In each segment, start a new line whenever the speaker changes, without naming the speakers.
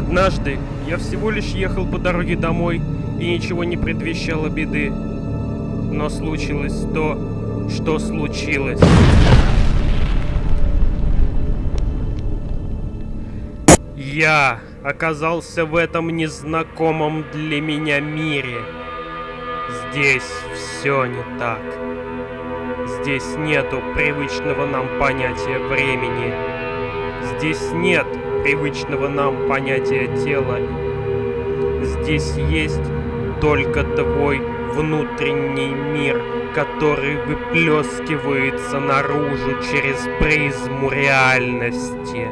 Однажды я всего лишь ехал по дороге домой, и ничего не предвещало беды. Но случилось то, что случилось. Я оказался в этом незнакомом для меня мире. Здесь все не так. Здесь нету привычного нам понятия времени. Здесь нет привычного нам понятия тела. Здесь есть только твой внутренний мир, который выплескивается наружу через призму реальности.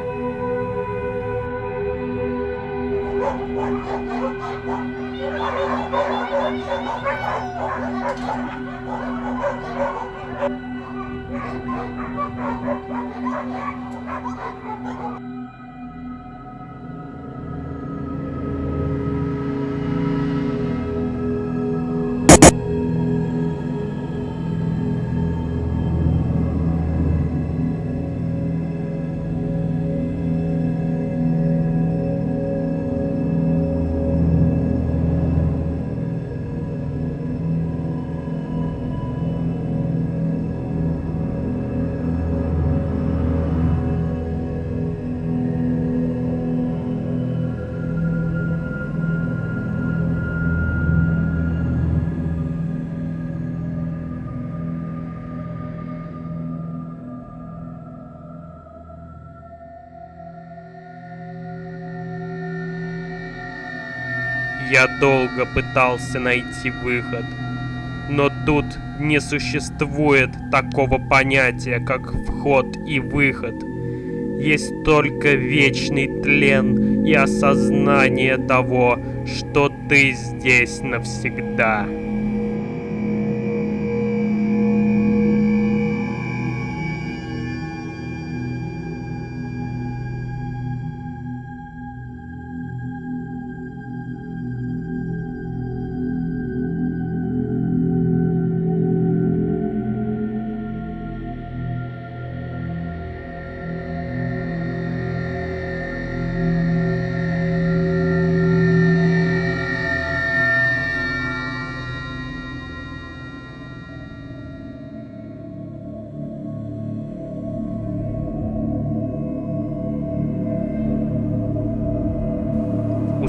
Я долго пытался найти выход. Но тут не существует такого понятия, как вход и выход. Есть только вечный тлен и осознание того, что ты здесь навсегда.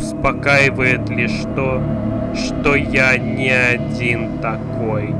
Успокаивает лишь то, что я не один такой.